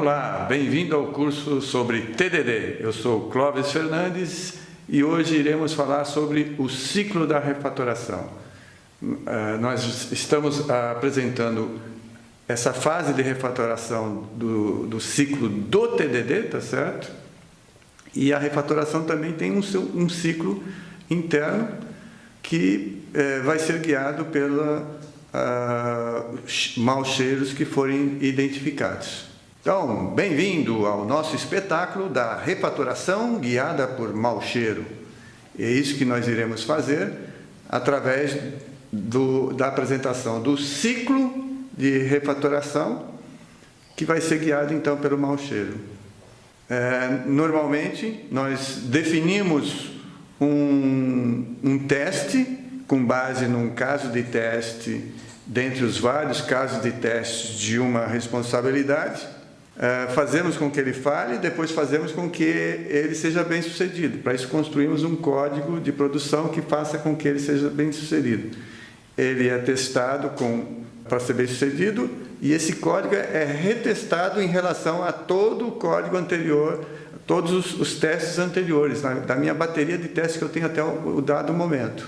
Olá, bem-vindo ao curso sobre TDD. Eu sou Clóvis Fernandes e hoje iremos falar sobre o ciclo da refatoração. Uh, nós estamos apresentando essa fase de refatoração do, do ciclo do TDD, tá certo? E a refatoração também tem um, um ciclo interno que uh, vai ser guiado pela uh, maus cheiros que forem identificados. Então, bem-vindo ao nosso espetáculo da refatoração guiada por mau cheiro. É isso que nós iremos fazer através do, da apresentação do ciclo de refatoração, que vai ser guiado então pelo mau cheiro. É, normalmente, nós definimos um, um teste com base num caso de teste, dentre os vários casos de teste de uma responsabilidade, é, fazemos com que ele fale, depois fazemos com que ele seja bem sucedido. Para isso construímos um código de produção que faça com que ele seja bem sucedido. Ele é testado com para ser bem sucedido, e esse código é retestado em relação a todo o código anterior, todos os, os testes anteriores, na, da minha bateria de testes que eu tenho até o, o dado momento.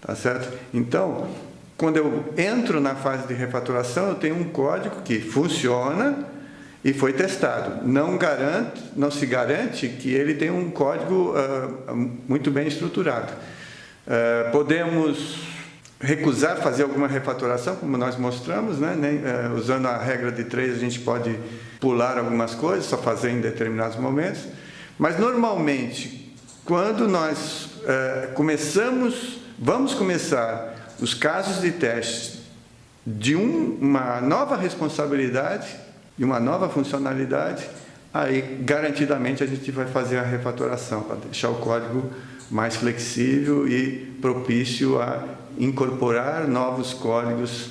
Tá certo? Então, quando eu entro na fase de refatoração, eu tenho um código que funciona e foi testado. Não, garante, não se garante que ele tenha um código uh, muito bem estruturado. Uh, podemos recusar fazer alguma refatoração, como nós mostramos, né? Nem, é, usando a regra de três, a gente pode pular algumas coisas, só fazer em determinados momentos. Mas, normalmente, quando nós começamos, vamos começar os casos de teste de um, uma nova responsabilidade, de uma nova funcionalidade, aí garantidamente a gente vai fazer a refatoração para deixar o código mais flexível e propício a incorporar novos códigos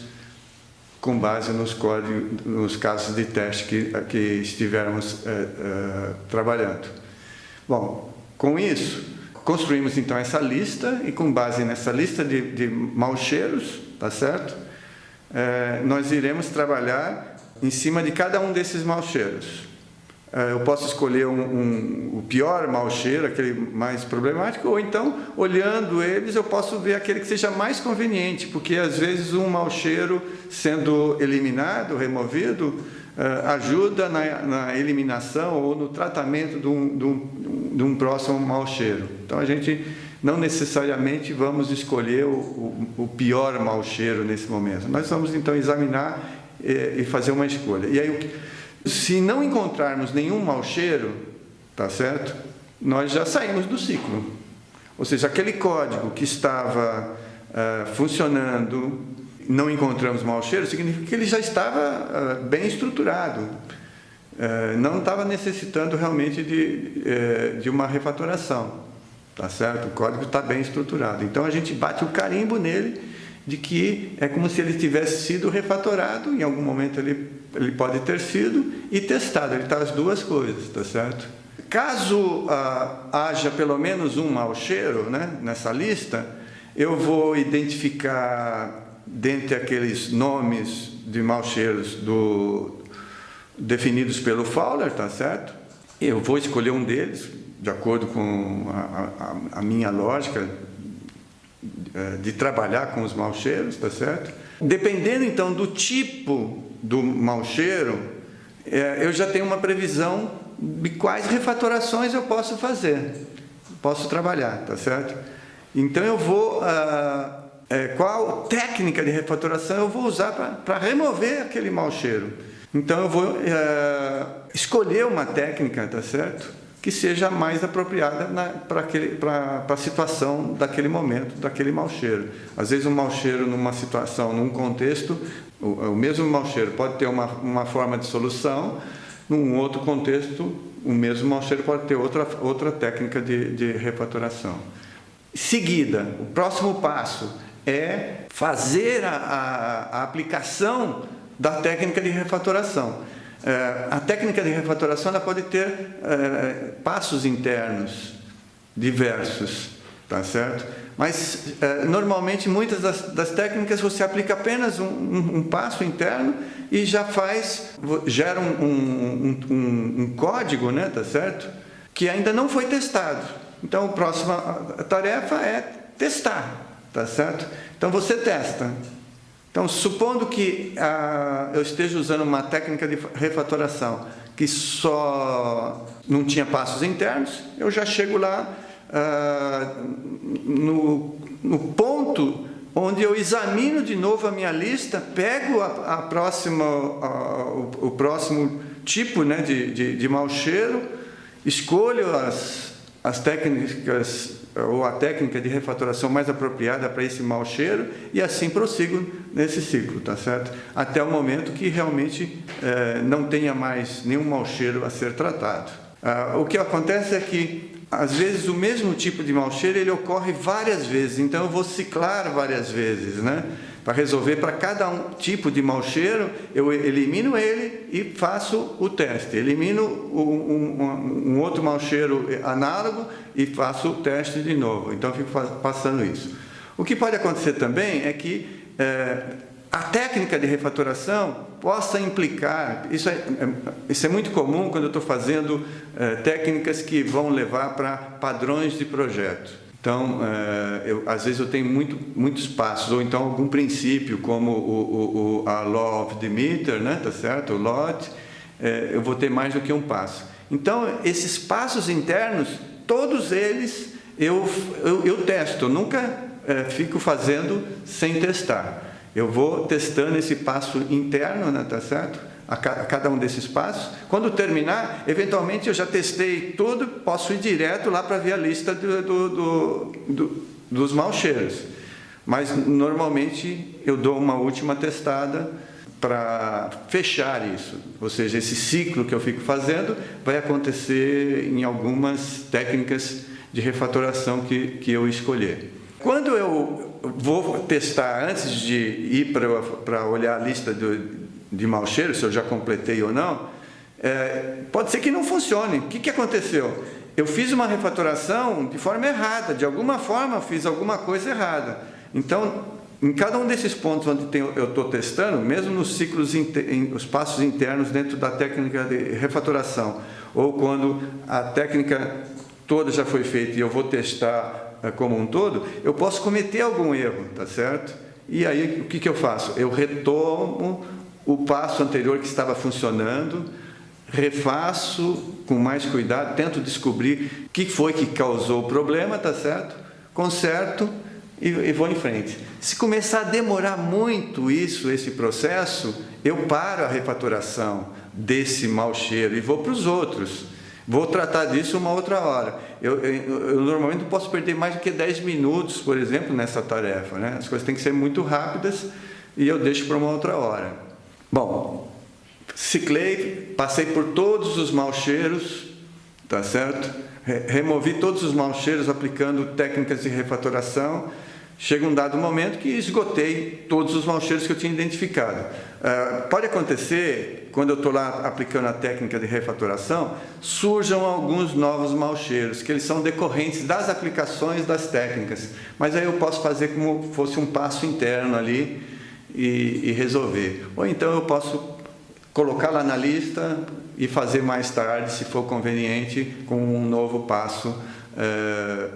com base nos, códigos, nos casos de teste que, que estivermos é, é, trabalhando. Bom, com isso, construímos então essa lista e com base nessa lista de, de cheiros, tá certo? É, nós iremos trabalhar em cima de cada um desses maus cheiros. É, eu posso escolher um, um, o pior mau cheiro, aquele mais problemático, ou então, olhando eles, eu posso ver aquele que seja mais conveniente, porque às vezes um mau cheiro sendo eliminado, removido, uh, ajuda na, na, eliminação ou no tratamento de um, de, um, de um, próximo mau cheiro. Então a gente não necessariamente vamos escolher o, o, o pior mau cheiro nesse momento. Nós vamos então examinar e, e fazer uma escolha. E aí se não encontrarmos nenhum mau cheiro, tá certo? Nós já saímos do ciclo. Ou seja, aquele código que estava uh, funcionando, não encontramos mau cheiro, significa que ele já estava uh, bem estruturado. Uh, não estava necessitando realmente de, de uma refatoração. Tá certo? O código está bem estruturado. Então a gente bate o carimbo nele de que é como se ele tivesse sido refatorado, em algum momento ele, ele pode ter sido, e testado, ele está as duas coisas, tá certo? Caso ah, haja pelo menos um mau cheiro né, nessa lista, eu vou identificar dentre aqueles nomes de maus cheiros do, definidos pelo Fowler, tá certo? Eu vou escolher um deles, de acordo com a, a, a minha lógica, de trabalhar com os maus cheiros, tá certo? Dependendo então do tipo do mau cheiro, é, eu já tenho uma previsão de quais refatorações eu posso fazer, posso trabalhar, tá certo? Então eu vou, ah, é, qual técnica de refatoração eu vou usar para remover aquele mau cheiro. Então eu vou escolher uma técnica, tá certo? Que seja mais apropriada para a situação daquele momento, daquele mau cheiro. Às vezes um mau cheiro numa situação, num contexto, o, o mesmo mau cheiro pode ter uma, uma forma de solução, num outro contexto, o mesmo mau cheiro pode ter outra, outra técnica de, de refatoração. Seguida, o próximo passo é fazer a, a, a aplicação da técnica de refatoração. É, a técnica de refatoração ela pode ter é, passos internos diversos. tá certo? Mas, eh, normalmente, muitas das, técnicas você aplica apenas um, passo interno e já faz, gera um, um, código, né, tá certo? Que ainda não foi testado. Então, a próxima tarefa é testar, tá certo? Então, você testa. Então, supondo que ah, eu esteja usando uma técnica de refatoração que só não tinha passos internos, eu já chego lá ah, no, no, ponto onde eu examino de novo a minha lista, pego a, a próxima, a, o, o, próximo tipo né, de, de, de mau cheiro, escolho as, as técnicas ou a técnica de refatoração mais apropriada para esse mau cheiro e assim prossigo nesse ciclo, tá certo? Até o momento que realmente eh, não tenha mais nenhum mau cheiro a ser tratado. Ah, o que acontece é que às vezes o mesmo tipo de mau cheiro ele ocorre várias vezes, então eu vou ciclar várias vezes, né? Para resolver para cada um tipo de mau cheiro, eu elimino ele e faço o teste. Elimino um, um, um outro mau cheiro análogo e faço o teste de novo. Então, fico passando isso. O que pode acontecer também é que é, a técnica de refatoração possa implicar, isso é, é, isso é muito comum quando eu estou fazendo é, técnicas que vão levar para padrões de projeto. Então, é, eu, às vezes eu tenho muito, muitos passos, ou então algum princípio, como o, o, a Law of Demeter, né, tá certo? o LOT, é, eu vou ter mais do que um passo. Então, esses passos internos, todos eles eu, eu, eu testo, eu nunca é, fico fazendo sem testar. Eu vou testando esse passo interno, né, tá certo? A, cada um desses passos. Quando terminar, eventualmente eu já testei tudo, posso ir direto lá para ver a lista do, do, do, do, dos maus cheiros. Mas normalmente eu dou uma última testada para fechar isso. Ou seja, esse ciclo que eu fico fazendo vai acontecer em algumas técnicas de refatoração que, que eu escolher. Quando eu vou testar, antes de ir para olhar a lista do, de mau cheiro, se eu já completei ou não, é, pode ser que não funcione. O que, que aconteceu? Eu fiz uma refatoração de forma errada, de alguma forma fiz alguma coisa errada. Então, em cada um desses pontos onde tem, eu estou testando, mesmo nos ciclos, os passos internos dentro da técnica de refatoração, ou quando a técnica toda já foi feita e eu vou testar eh, como um todo, eu posso cometer algum erro, tá certo? E aí, o que, que eu faço? Eu retomo o passo anterior que estava funcionando, refaço com mais cuidado, tento descobrir o que foi que causou o problema, tá certo? Conserto e, e vou em frente. Se começar a demorar muito isso, esse processo, eu paro a refatoração desse mau cheiro e vou para os outros. Vou tratar disso uma outra hora. Eu, eu, eu, normalmente não posso perder mais do que 10 minutos, por exemplo, nessa tarefa. Né? As coisas têm que ser muito rápidas e eu deixo para uma outra hora. Bom, ciclei, passei por todos os maus cheiros, tá certo? Removi todos os maus cheiros aplicando técnicas de refatoração Chega um dado momento que esgotei todos os maus cheiros que eu tinha identificado. Uh, pode acontecer, quando eu estou lá aplicando a técnica de refatoração, surjam alguns novos maus cheiros, que eles são decorrentes das aplicações das técnicas. Mas aí eu posso fazer como fosse um passo interno ali e, e resolver. Ou então eu posso colocar lá na lista e fazer mais tarde, se for conveniente, com um novo passo uh,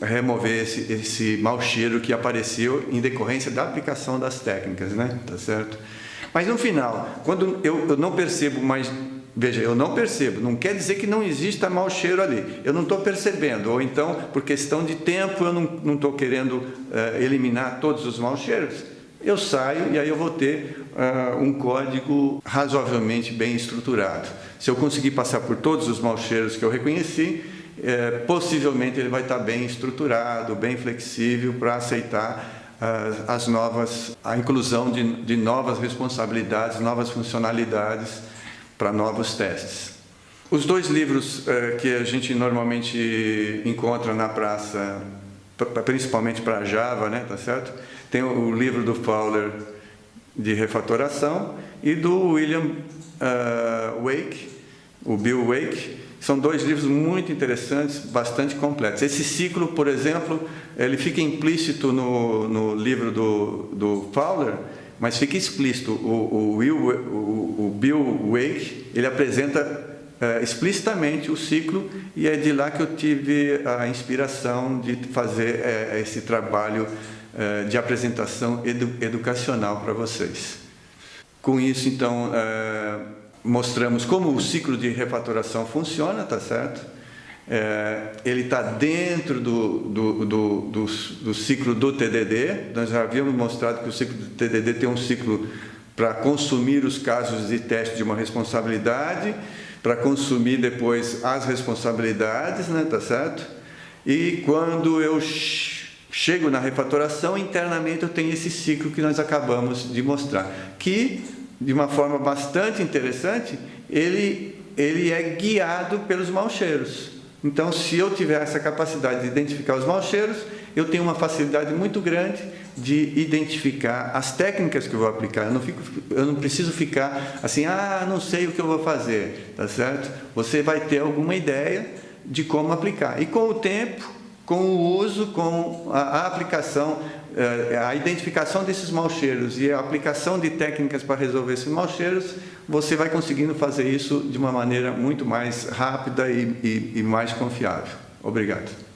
remover esse, esse mau cheiro que apareceu em decorrência da aplicação das técnicas, né? Tá certo? Mas no final, quando eu, eu não percebo mais Veja, eu não percebo, não quer dizer que não exista mau cheiro ali. Eu não estou percebendo, ou então, por questão de tempo, eu não estou querendo uh, eliminar todos os maus cheiros. Eu saio e aí eu vou ter uh, um código razoavelmente bem estruturado. Se eu conseguir passar por todos os maus cheiros que eu reconheci, é, possivelmente ele vai estar bem estruturado, bem flexível para aceitar uh, as novas, a inclusão de, de novas responsabilidades, novas funcionalidades para novos testes. Os dois livros uh, que a gente normalmente encontra na praça, principalmente para Java, né, tá certo? Tem o livro do Fowler de refatoração e do William uh, Wake, o Bill Wake, São dois livros muito interessantes, bastante completos. Esse ciclo, por exemplo, ele fica implícito no, no livro do, do Fowler, mas fica explícito. O, o, Will, o, o Bill Wake, ele apresenta explicitamente o ciclo e é de lá que eu tive a inspiração de fazer é, esse trabalho é, de apresentação edu, educacional para vocês. Com isso, então, mostramos como o ciclo de refatoração funciona, tá certo? Ele está dentro do, do, do, do, do ciclo do TDD. Nós já havíamos mostrado que o ciclo do TDD tem um ciclo para consumir os casos de teste de uma responsabilidade, para consumir depois as responsabilidades, né, tá certo? E quando eu chego na refatoração, internamente eu tenho esse ciclo que nós acabamos de mostrar, que, de uma forma bastante interessante, ele, ele é guiado pelos maus cheiros. Então, se eu tiver essa capacidade de identificar os maus cheiros, eu tenho uma facilidade muito grande de identificar as técnicas que eu vou aplicar. Eu não, fico, eu não preciso ficar assim, ah, não sei o que eu vou fazer, tá certo? Você vai ter alguma ideia de como aplicar. E com o tempo, com o uso, com a, aplicação, eh, a identificação desses maus cheiros e a aplicação de técnicas para resolver esses maus cheiros, você vai conseguindo fazer isso de uma maneira muito mais rápida e, e, e mais confiável. Obrigado.